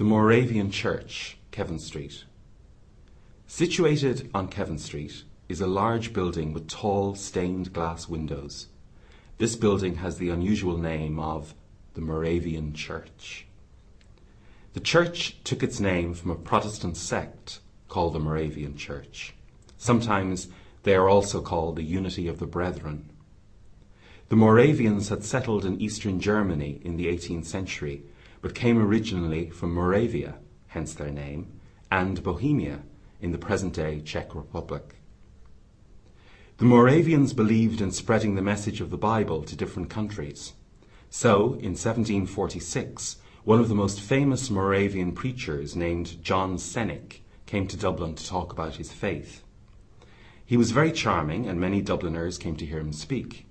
The Moravian Church, Kevin Street. Situated on Kevin Street is a large building with tall stained glass windows. This building has the unusual name of the Moravian Church. The church took its name from a Protestant sect called the Moravian Church. Sometimes they are also called the Unity of the Brethren. The Moravians had settled in eastern Germany in the 18th century, but came originally from Moravia, hence their name, and Bohemia in the present-day Czech Republic. The Moravians believed in spreading the message of the Bible to different countries. So, in 1746, one of the most famous Moravian preachers named John Cennick came to Dublin to talk about his faith. He was very charming and many Dubliners came to hear him speak.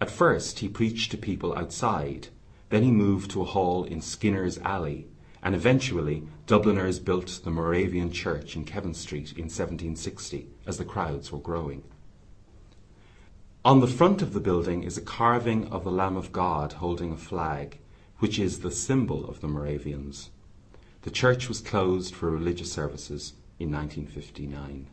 At first he preached to people outside, then he moved to a hall in Skinner's Alley, and eventually Dubliners built the Moravian Church in Kevin Street in 1760 as the crowds were growing. On the front of the building is a carving of the Lamb of God holding a flag, which is the symbol of the Moravians. The church was closed for religious services in 1959.